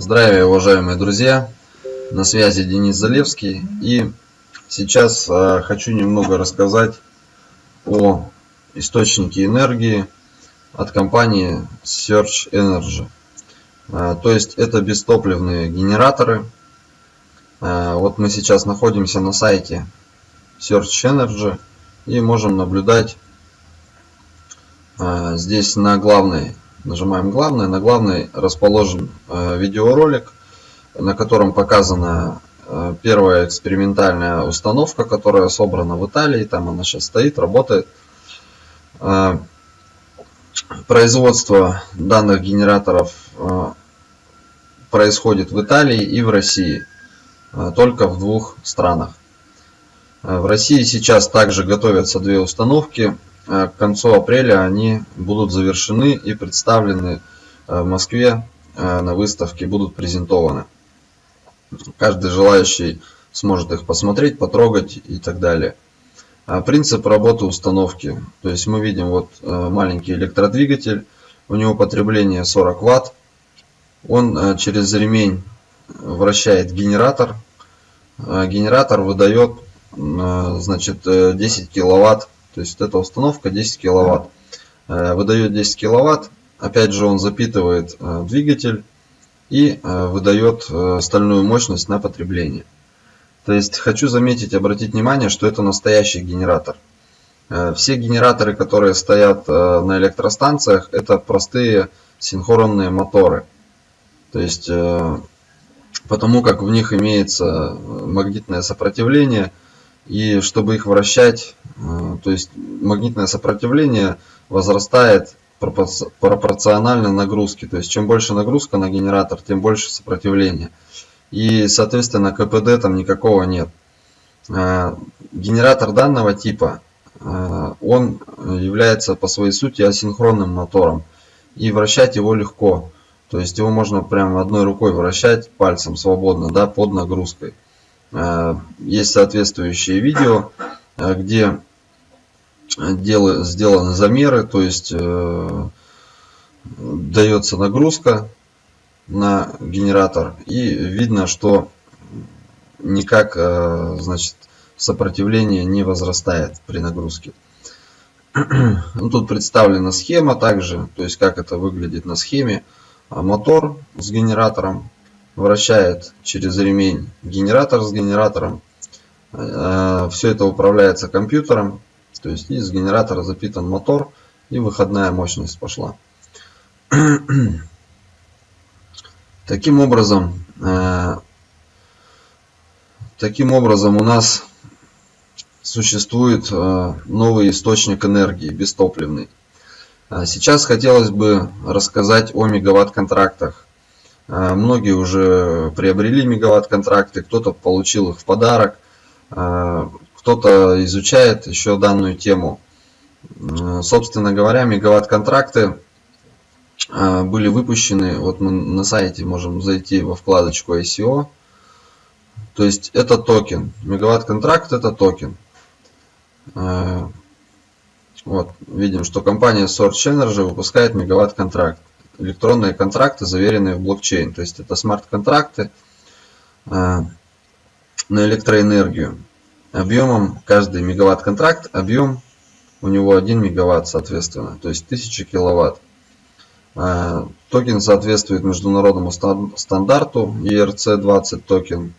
Здравия, уважаемые друзья! На связи Денис Залевский. И сейчас э, хочу немного рассказать о источнике энергии от компании Search Energy. Э, то есть это бестопливные генераторы. Э, вот мы сейчас находимся на сайте Search Energy и можем наблюдать здесь на главной Нажимаем главное. На главной расположен э, видеоролик, на котором показана э, первая экспериментальная установка, которая собрана в Италии. Там она сейчас стоит, работает. Э, производство данных генераторов происходит в Италии и в России. Только в двух странах. В России сейчас также готовятся две установки к концу апреля они будут завершены и представлены э, в Москве э, на выставке, будут презентованы. Каждый желающий сможет их посмотреть, потрогать и так далее. Принцип работы установки. То есть мы видим вот маленький электродвигатель, у него потребление 40 Вт. Он через ремень вращает генератор. Генератор выдает значит, 10 киловатт то есть эта установка 10 киловатт. Э, выдает 10 киловатт. Опять же он запитывает э, двигатель и э, выдает стальную мощность на потребление. То есть хочу заметить, обратить внимание, что это настоящий генератор. Все генераторы, которые стоят на электростанциях, это простые синхронные моторы. То есть потому как в них имеется магнитное сопротивление, и чтобы их вращать, то есть магнитное сопротивление возрастает пропорционально нагрузке. То есть чем больше нагрузка на генератор, тем больше сопротивление. И соответственно КПД там никакого нет. Э, генератор данного типа, э, он является по своей сути асинхронным мотором. И вращать его легко. То есть его можно прямо одной рукой вращать пальцем свободно, да, под нагрузкой. Э, есть соответствующие видео, э, где сделаны замеры, то есть э, дается нагрузка на генератор и видно, что никак значит, сопротивление не возрастает при нагрузке. Ну, тут представлена схема также, то есть как это выглядит на схеме. Мотор с генератором вращает через ремень генератор с генератором. Э, Все это управляется компьютером. То есть из генератора запитан мотор и выходная мощность пошла. Таким образом, э, таким образом у нас существует э, новый источник энергии, бестопливный. Сейчас хотелось бы рассказать о мегаватт-контрактах. А, многие уже приобрели мегаватт-контракты, кто-то получил их в подарок, а, кто-то изучает еще данную тему. Собственно говоря, мегаватт-контракты а, были выпущены, вот мы на сайте можем зайти во вкладочку ICO. То есть это токен. Мегаватт-контракт это токен. Вот, видим, что компания Source Energy выпускает мегаватт-контракт электронные контракты, заверенные в блокчейн. То есть это смарт-контракты э, на электроэнергию. Объемом каждый мегаватт-контракт, объем у него 1 мегаватт, соответственно, то есть 1000 киловатт. Э, токен соответствует международному стандарту ERC20 токен.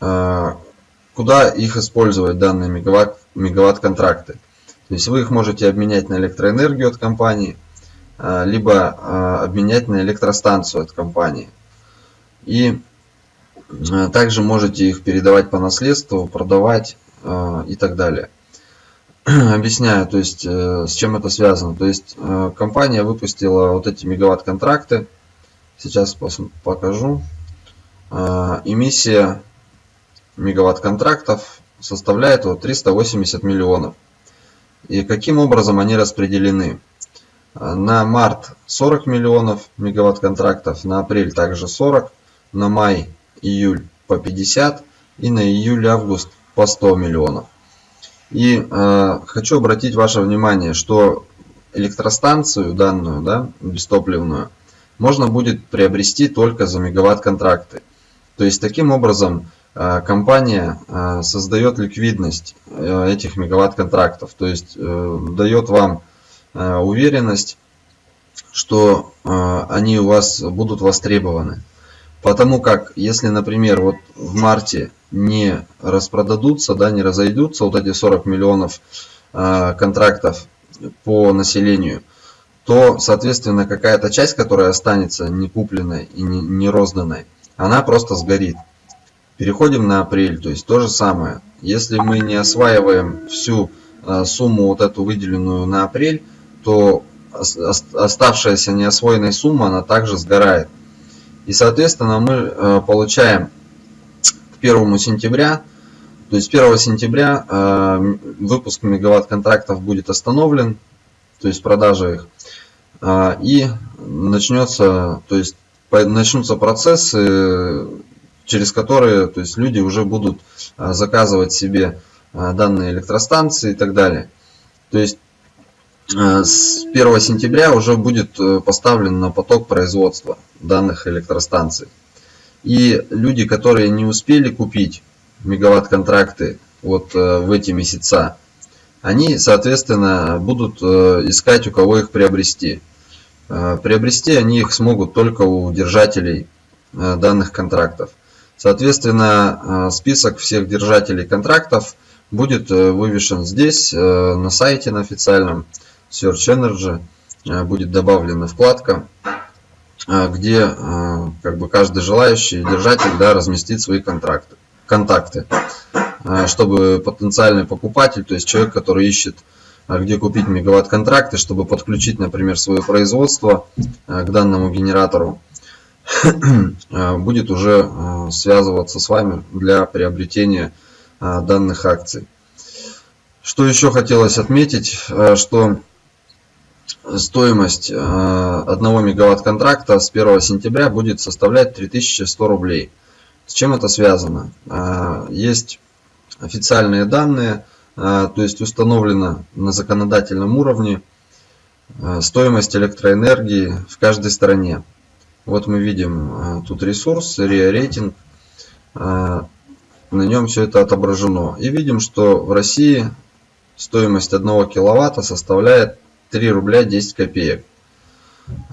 Э, куда их использовать, данные мегаватт-контракты? То есть вы их можете обменять на электроэнергию от компании, а, либо а, обменять на электростанцию от компании. И а, также можете их передавать по наследству, продавать и так далее. Объясняю, то есть э, с чем это связано. То есть э, компания выпустила вот эти мегаватт-контракты. Сейчас покажу. Эмиссия мегаватт-контрактов составляет вот 380 миллионов. И каким образом они распределены? На март 40 миллионов мегаватт контрактов, на апрель также 40, на май, июль по 50 и на июль-август по 100 миллионов. И э, хочу обратить ваше внимание, что электростанцию данную, да, бестопливную, можно будет приобрести только за мегаватт-контракты. То есть таким образом э, компания э, создает ликвидность э, этих мегаватт-контрактов, то есть дает вам уверенность, что они у вас будут востребованы. Потому как, если, например, вот в марте не распродадутся, да, не разойдутся вот эти 40 миллионов контрактов по населению, то, соответственно, какая-то часть, которая останется не купленной и не, не розданной, она просто сгорит. Переходим на апрель, то есть то же самое. Если мы не осваиваем всю э, сумму вот эту выделенную на апрель, то оставшаяся неосвоенная сумма, она также сгорает. И, соответственно, мы э, получаем к 1 сентября, то есть 1 сентября э, выпуск мегаватт контрактов будет остановлен, то есть продажа их. И начнется, то есть начнутся процессы, через которые то есть люди уже будут заказывать себе данные электростанции и так далее. То есть с 1 сентября уже будет э, поставлен на поток производства данных электростанций. И люди, которые не успели купить мегаватт-контракты вот э, в эти месяца, они, соответственно, будут э, искать, у кого их приобрести. Э, приобрести они их смогут только у держателей э, данных контрактов. Соответственно, э, список всех держателей контрактов будет вывешен здесь, на сайте на официальном Search Energy. Будет добавлена вкладка, где как бы каждый желающий держатель да, разместит свои контракты, контакты, чтобы потенциальный покупатель, то есть человек, который ищет где купить мегаватт-контракты, чтобы подключить, например, свое производство э, к данному генератору, э, будет уже э, связываться с вами для приобретения данных акций. Что еще хотелось отметить, что стоимость 1 мегаватт контракта с 1 сентября будет составлять 3100 рублей. С чем это связано? Есть официальные данные – а, то есть установлена на законодательном уровне стоимость электроэнергии в каждой стране. Вот мы видим тут ресурс, RIA рейтинг, на нем все это отображено. И видим, что в России стоимость 1 киловатта составляет 3 рубля 10 копеек.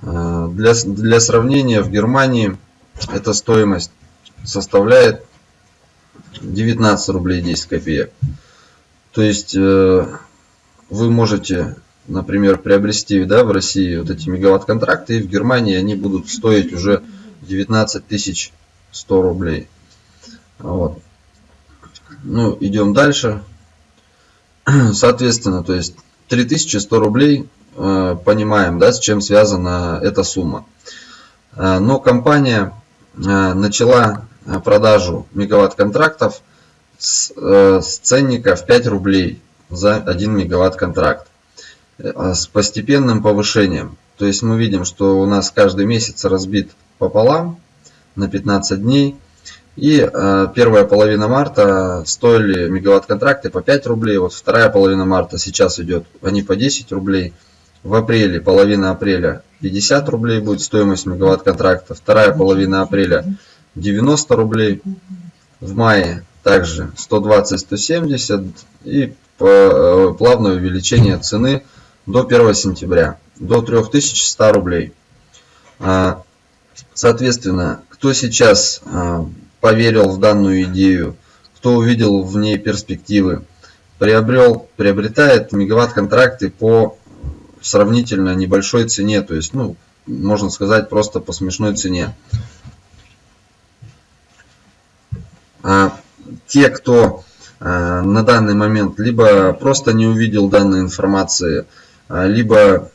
Для, для сравнения в Германии эта стоимость составляет 19 рублей 10 копеек. То есть э, вы можете, например, приобрести да, в России вот эти мегаватт-контракты, и в Германии они будут стоить уже 19 100 рублей. Вот. Ну, идем дальше. Соответственно, то есть 3100 рублей, э, понимаем, да, с чем связана эта сумма. Э, но компания начала продажу мегаватт-контрактов с, э, с ценника в 5 рублей за 1 мегаватт контракт э, с постепенным повышением. То есть мы видим, что у нас каждый месяц разбит пополам на 15 дней. И э, первая половина марта стоили мегаватт контракты по 5 рублей. Вот вторая половина марта сейчас идет, они по 10 рублей. В апреле, половина апреля 50 рублей будет стоимость мегаватт контракта. Вторая половина апреля 90 рублей. В мае также 120-170 и э, плавное увеличение цены до 1 сентября до 3100 рублей. А, соответственно, кто сейчас а, поверил в данную идею, кто увидел в ней перспективы, приобрел, приобретает мегаватт-контракты по сравнительно небольшой цене, то есть, ну, можно сказать, просто по смешной цене. А, те, кто э, на данный момент либо просто не увидел данной информации, э, либо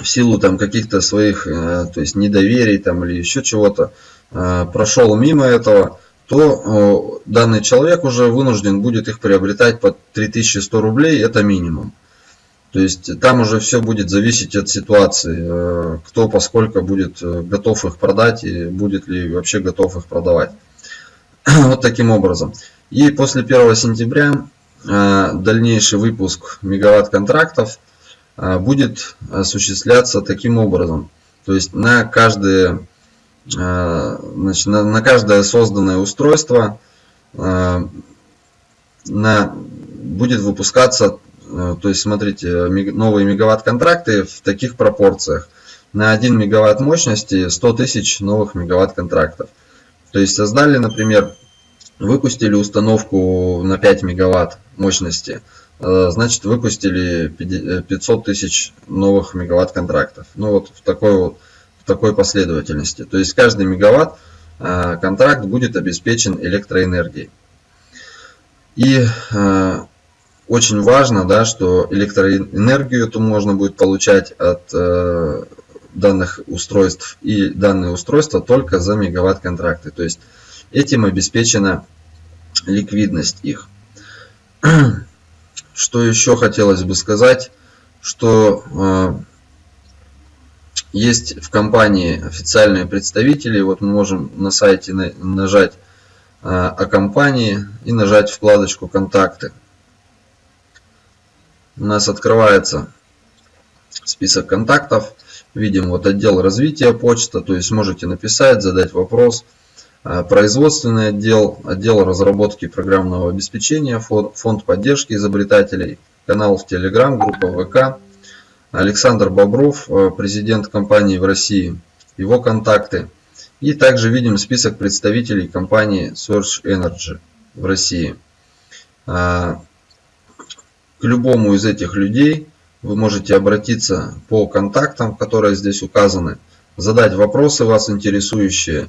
в силу там каких-то своих, э, то есть недоверий там или еще чего-то, прошел мимо этого, то данный человек уже вынужден будет их приобретать по 3100 рублей, это минимум. То есть там уже все будет зависеть от ситуации, кто поскольку будет готов их продать и будет ли вообще готов их продавать. вот таким образом. И после 1 сентября э, дальнейший выпуск мегаватт контрактов будет осуществляться таким образом. То есть на каждое, значит, на, на каждое созданное устройство на, будет выпускаться, то есть смотрите, новые мегаватт-контракты в таких пропорциях. На 1 мегаватт мощности 100 тысяч новых мегаватт-контрактов. То есть создали, например, выпустили установку на 5 мегаватт мощности, значит выпустили 500 э, тысяч новых мегаватт контрактов. Ну вот в такой вот в такой последовательности. То есть каждый мегаватт э, контракт будет обеспечен электроэнергией. И очень важно, да, что электроэнергию эту можно будет получать от данных устройств и данные устройства только за мегаватт контракты. То есть этим обеспечена ликвидность их. Что еще хотелось бы сказать, что э, есть в компании официальные представители. Вот мы можем на сайте нажать э, о компании и нажать вкладочку контакты. У нас открывается список контактов. Видим вот отдел развития почта, то есть можете написать, задать вопрос. А, производственный отдел, отдел разработки программного обеспечения, фонд поддержки изобретателей, канал в Telegram, группа ВК. Александр Бобров, а, президент компании в России, его контакты. И также видим список представителей компании Search Energy в России. А, к любому из этих людей вы можете обратиться по контактам, которые здесь указаны, задать вопросы вас интересующие, э,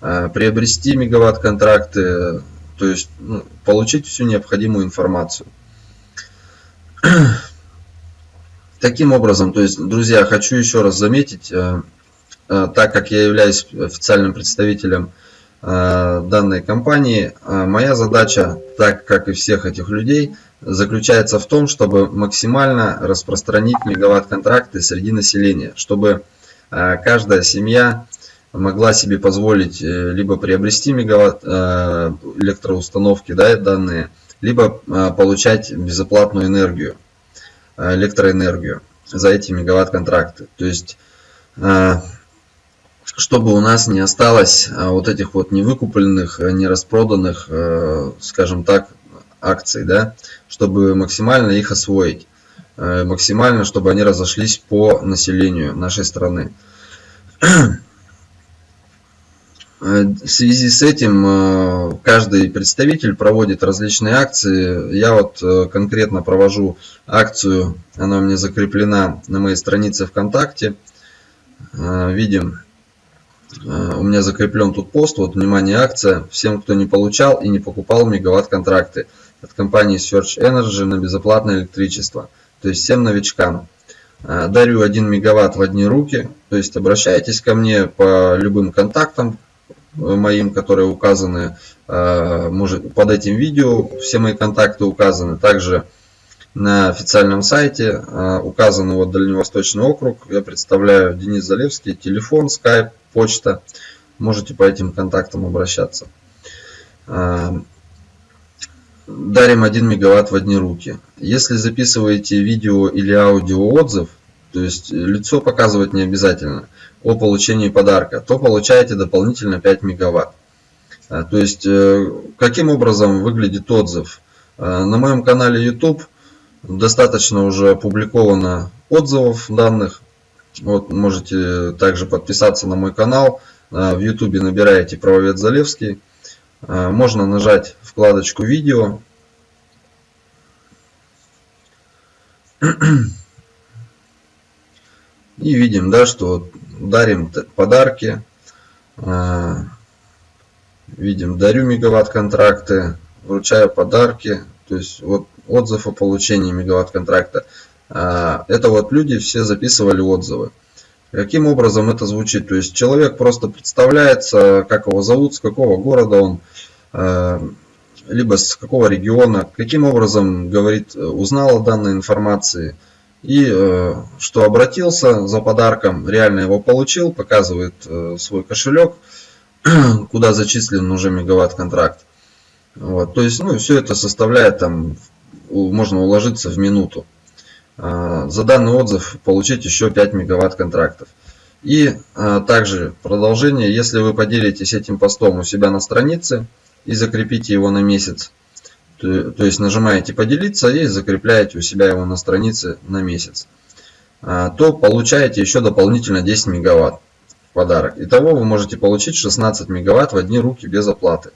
приобрести мегаватт-контракты, то есть ну, получить всю необходимую информацию. Таким образом, то есть, друзья, хочу еще раз заметить, э, э, так как я являюсь официальным представителем данной компании, моя задача, так как и всех этих людей, заключается в том, чтобы максимально распространить мегаватт-контракты среди населения, чтобы э, каждая семья могла себе позволить э, либо приобрести мегаватт э, электроустановки да, данные, либо получать безоплатную энергию, электроэнергию за эти мегаватт-контракты. То есть, чтобы у нас не осталось вот этих вот невыкупленных, нераспроданных, скажем так, акций, да, чтобы максимально их освоить, э, максимально, чтобы они разошлись по населению нашей страны. Э, в связи с этим э, каждый представитель проводит различные акции. Я вот конкретно провожу акцию, она у меня закреплена на моей странице ВКонтакте. Видим, у меня закреплен тут пост, вот, внимание, акция. Всем, кто не получал и не покупал мегаватт-контракты от компании Search Energy на безоплатное электричество. То есть всем новичкам. Дарю 1 мегаватт в одни руки. То есть обращайтесь ко мне по любым контактам э, моим, которые указаны а, может, под этим видео. Все мои контакты указаны. Также на официальном сайте а, указан вот Дальневосточный округ. Я представляю Денис Залевский. Телефон, скайп, почта. Можете по этим контактам обращаться дарим 1 мегаватт в одни руки. Если записываете видео или аудио отзыв, то есть лицо показывать не обязательно, о получении подарка, то получаете дополнительно 5 мегаватт. А, то есть э, каким образом выглядит отзыв? А, на моем канале YouTube достаточно уже опубликовано отзывов данных. Вот можете также подписаться на мой канал. В YouTube набираете правовед Залевский. Можно нажать вкладочку видео И видим, да, что дарим подарки. А, видим, дарю мегаватт контракты, вручаю подарки. То есть вот отзыв о получении мегаватт контракта. А, это вот люди все записывали отзывы. Каким образом это звучит? То есть человек просто представляется, как его зовут, с какого города он, а, либо с какого региона, каким образом, говорит, узнал о данной информации, и э, что обратился за подарком, реально его получил, показывает э, свой кошелек, куда зачислен уже мегаватт контракт. Вот, то есть, ну, все это составляет там, можно уложиться в минуту. за данный отзыв получить еще 5 мегаватт контрактов. И также продолжение, если вы поделитесь этим постом у себя на странице и закрепите его на месяц, то, то есть нажимаете поделиться и закрепляете у себя его на странице на месяц, то получаете еще дополнительно 10 мегаватт в подарок. Итого вы можете получить 16 мегаватт в одни руки без оплаты.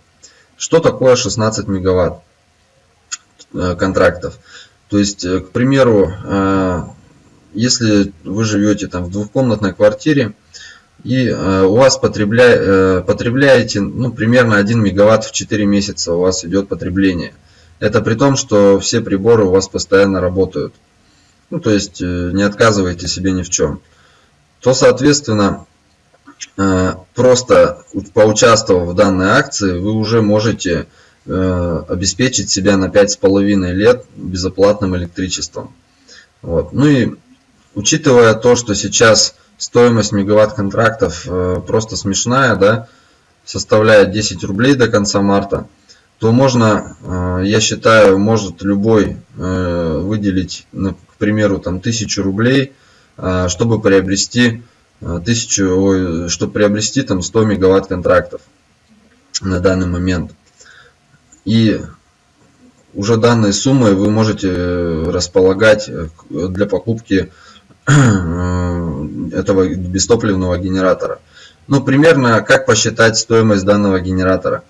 Что такое 16 мегаватт э, контрактов? То есть, э, к примеру, э, если вы живете там в двухкомнатной квартире и у вас потребля... потребляете ну, примерно 1 мегаватт в 4 месяца у вас идет потребление. Это при том, что все приборы у вас постоянно работают. Ну, то есть не отказываете себе ни в чем. То, соответственно, Э, просто поучаствовав в данной акции, вы уже можете э, обеспечить себя на 5,5 лет безоплатным электричеством. Вот. Ну и учитывая то, что сейчас стоимость мегаватт контрактов э, просто смешная, да, составляет 10 рублей до конца марта, то можно, я считаю, может любой выделить, к примеру, там 1000 рублей, чтобы приобрести Э, тысячу, чтобы приобрести там 100 мегаватт контрактов на данный момент. И уже данной суммой вы можете располагать э, для покупки э, этого бестопливного генератора. Ну, примерно, как посчитать стоимость данного генератора?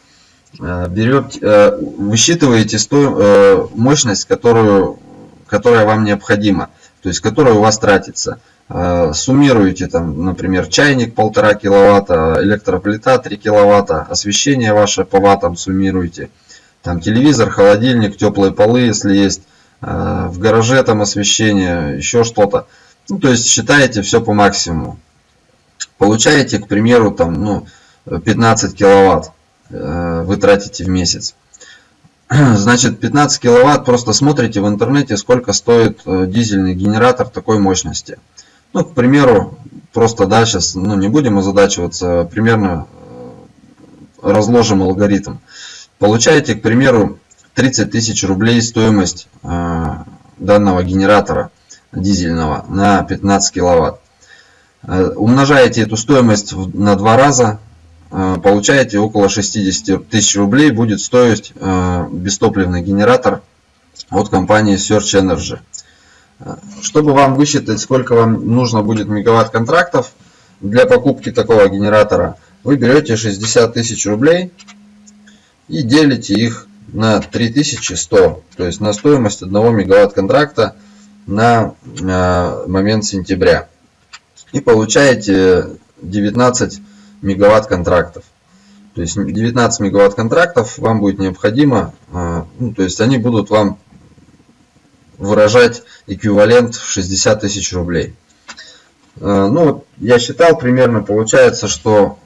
Берете, высчитываете сто, мощность, которую, которая вам необходима, то есть которая у вас тратится. Э, суммируете там, например, чайник полтора киловатта, электроплита 3 киловатта, освещение ваше по ваттам суммируете, там телевизор, холодильник, теплые полы, если есть, э, в гараже там освещение, еще что-то. Ну, то есть считаете все по максимуму. Получаете, к примеру, там, ну, 15 киловатт э, вы тратите в месяц. Значит, 15 киловатт, просто смотрите в интернете, сколько стоит дизельный генератор такой мощности. Ну, к примеру, просто да, сейчас ну, не будем озадачиваться, примерно э, разложим алгоритм. Получаете, к примеру, 30 тысяч рублей стоимость э, данного генератора дизельного на 15 киловатт. Э, умножаете эту стоимость на два раза, э, получаете около 60 тысяч рублей будет стоить э, бестопливный генератор от компании Search Energy. Чтобы вам высчитать, сколько вам нужно будет мегаватт контрактов для покупки такого генератора, вы берете 60 тысяч рублей и делите их на 3100, то есть на стоимость одного мегаватт контракта на э, момент сентября. И получаете 19 мегаватт контрактов. То есть 19 мегаватт контрактов вам будет необходимо, э, ну, то есть они будут вам выражать эквивалент в 60 тысяч рублей. Э, ну, я считал примерно, получается, что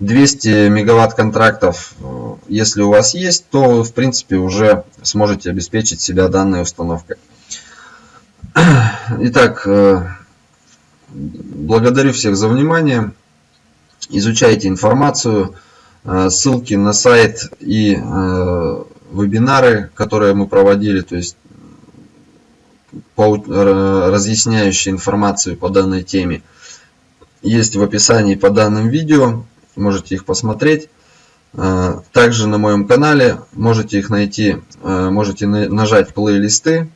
200 мегаватт контрактов, э, если у вас есть, то вы, в принципе, уже сможете обеспечить себя данной установкой. Итак, благодарю всех за внимание. Изучайте информацию. Ссылки на сайт и вебинары, которые мы проводили, то есть разъясняющие информацию по данной теме есть в описании по данным видео. Можете их посмотреть. Э, также на моем канале можете их найти, э, можете нажать плейлисты.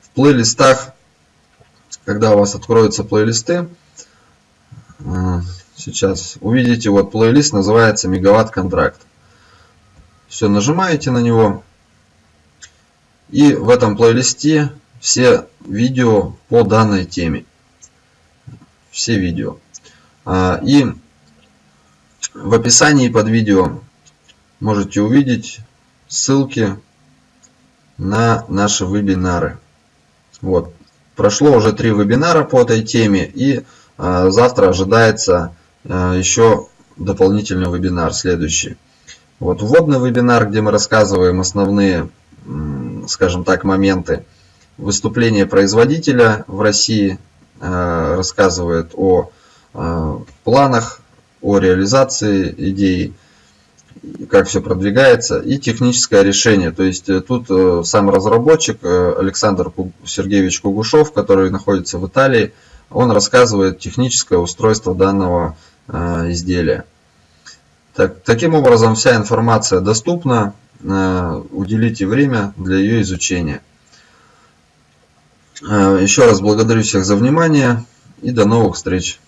В плейлистах, когда у вас откроются плейлисты, э, сейчас увидите вот плейлист называется мегаватт контракт. Все, нажимаете на него. И в этом плейлисте все видео по данной теме. Все видео. А, и в описании под видео можете увидеть ссылки на наши вебинары. Вот. Прошло уже три вебинара по этой теме и а, завтра ожидается еще дополнительный вебинар следующий. Вот вводный вебинар, где мы рассказываем основные скажем так, моменты. Выступление производителя в России э, рассказывает о э, планах, о реализации идеи. как все продвигается, и техническое решение. То есть тут сам разработчик Александр Сергеевич Кугушев, который находится в Италии, он рассказывает техническое устройство данного изделия. Так, таким образом, вся информация доступна. Уделите время для ее изучения. Еще раз благодарю всех за внимание и до новых встреч.